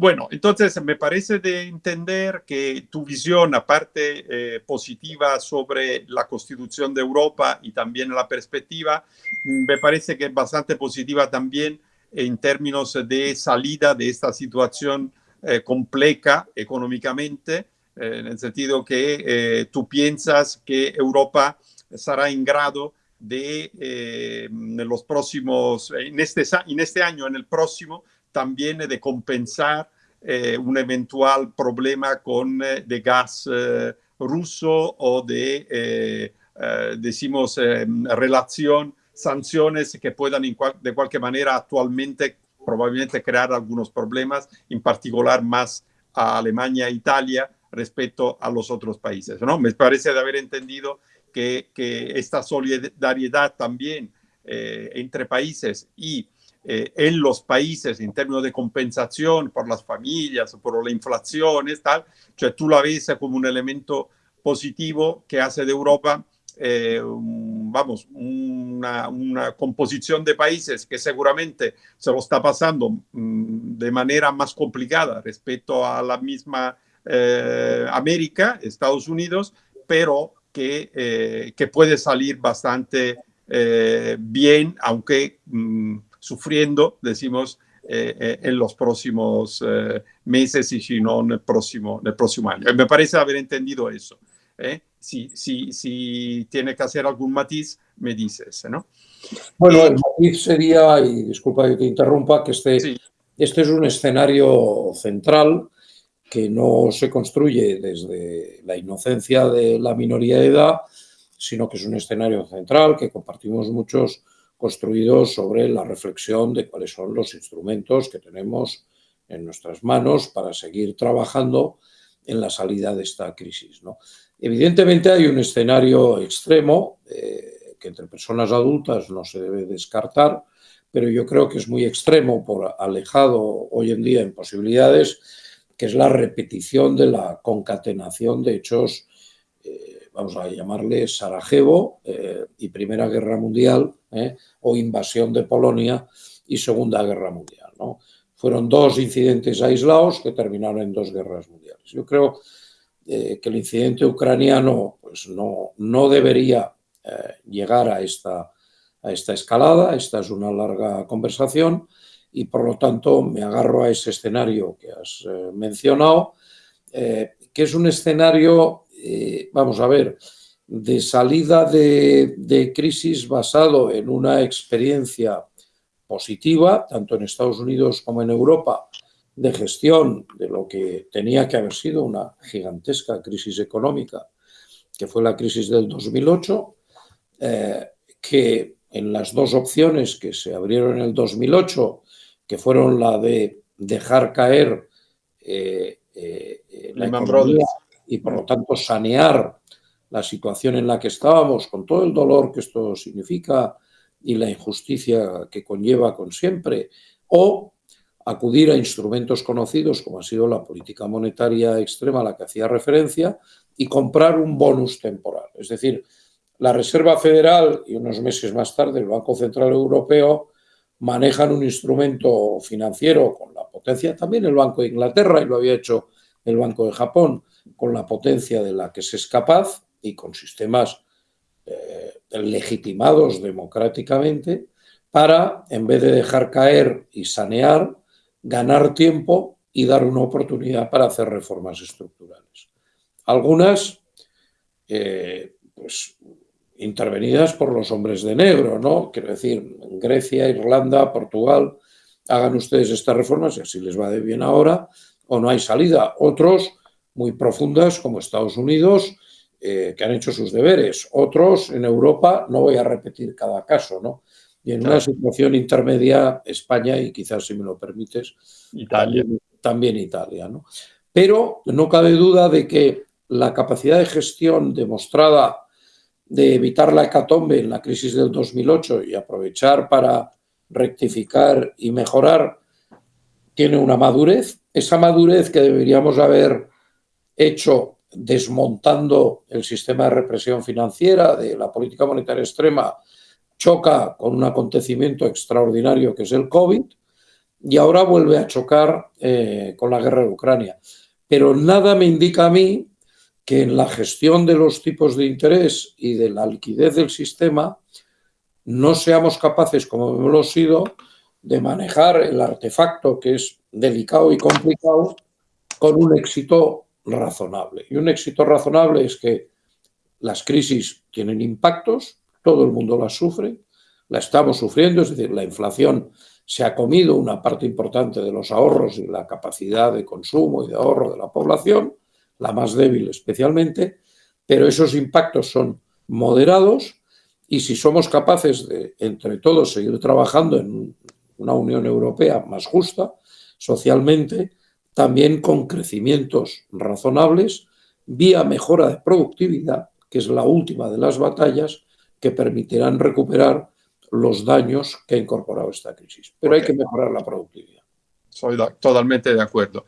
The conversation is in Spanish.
Bueno, entonces me parece de entender que tu visión, aparte eh, positiva sobre la constitución de Europa y también la perspectiva, me parece que es bastante positiva también en términos de salida de esta situación eh, compleja económicamente, eh, en el sentido que tú piensas que Europa estará en grado de en los próximos, este, en este año, en el próximo, también de compensar eh, un eventual problema con eh, de gas eh, ruso o de, decimos, relación, sanciones que puedan de cualquier manera actualmente probablemente crear algunos problemas, en particular más a Alemania e Italia respecto a los otros países. ¿no? Me parece de haber entendido que, que esta solidaridad también entre países y eh, en los países en términos de compensación por las familias, por la inflación, tal, cioè tú la ves como un elemento positivo que hace de Europa, eh, vamos, una, una, composición de países que seguramente se lo está pasando mm, de manera más complicada respecto a la misma eh, América, Estados Unidos, pero que, que puede salir bastante bien, aunque... Mm, sufriendo, decimos, eh, eh, en los próximos eh, meses y si no en el próximo, en el próximo año. Me parece haber entendido eso. Si, si, si tiene que hacer algún matiz, me dices, ¿no? Bueno, el matiz sería, y disculpa que te interrumpa, que este, este es un escenario central que no se construye desde la inocencia de la minoría de edad, sino que es un escenario central que compartimos muchos construido sobre la reflexión de cuáles son los instrumentos que tenemos en nuestras manos para seguir trabajando en la salida de esta crisis. ¿no? Evidentemente hay un escenario extremo eh, que entre personas adultas no se debe descartar, pero yo creo que es muy extremo por alejado hoy en día en posibilidades, que es la repetición de la concatenación de hechos, vamos a llamarle Sarajevo eh, y Primera Guerra Mundial, ¿eh? o invasión de Polonia y Segunda Guerra Mundial. ¿no? Fueron dos incidentes aislados que terminaron en dos guerras mundiales. Yo creo eh, que el incidente ucraniano pues, no, no debería llegar a esta, a esta escalada. Esta es una larga conversación y por lo tanto me agarro a ese escenario que has mencionado, que es un escenario, vamos a ver, de salida de, crisis basado en una experiencia positiva, tanto en Estados Unidos como en Europa, de gestión de lo que tenía que haber sido una gigantesca crisis económica, que fue la crisis del 2008, eh, que en las dos opciones que se abrieron en el 2008, que fueron la de dejar caer eh, eh, la economía y por lo tanto sanear la situación en la que estábamos, con todo el dolor que esto significa y la injusticia que conlleva con siempre, o acudir a instrumentos conocidos como ha sido la política monetaria extrema a la que hacía referencia y comprar un bonus temporal. Es decir, la Reserva Federal y unos meses más tarde el Banco Central Europeo manejan un instrumento financiero con la potencia, también el Banco de Inglaterra y lo había hecho el Banco de Japón, con la potencia de la que se es capaz, y con sistemas eh, legitimados democráticamente para, en vez de dejar caer y sanear, ganar tiempo y dar una oportunidad para hacer reformas estructurales. Algunas, eh, pues, intervenidas por los hombres de negro, ¿no? Quiero decir, en Grecia, Irlanda, Portugal, hagan ustedes estas reformas y así les va de bien ahora, o no hay salida. Otros, muy profundas, como Estados Unidos, eh, que han hecho sus deberes. Otros en Europa, no voy a repetir cada caso, ¿no? Y en una situación intermedia, España y quizás, si me lo permites, Italia. También, Italia, ¿no? Pero no cabe duda de que la capacidad de gestión demostrada de evitar la hecatombe en la crisis del 2008 y aprovechar para rectificar y mejorar tiene una madurez. Esa madurez que deberíamos haber hecho desmontando el sistema de represión financiera de la política monetaria extrema, choca con un acontecimiento extraordinario que es el COVID y ahora vuelve a chocar eh, con la guerra de Ucrania. Pero nada me indica a mí que en la gestión de los tipos de interés y de la liquidez del sistema no seamos capaces, como hemos sido, de manejar el artefacto que es delicado y complicado con un éxito razonable. Y un éxito razonable es que las crisis tienen impactos, todo el mundo las sufre, la estamos sufriendo, es decir, la inflación se ha comido una parte importante de los ahorros y la capacidad de consumo y de ahorro de la población, la más débil especialmente, pero esos impactos son moderados y si somos capaces de, entre todos, seguir trabajando en una Unión Europea más justa socialmente, también con crecimientos razonables, vía mejora de productividad, que es la última de las batallas, que permitirán recuperar los daños que ha incorporado esta crisis. Pero hay que mejorar la productividad. Soy totalmente de acuerdo.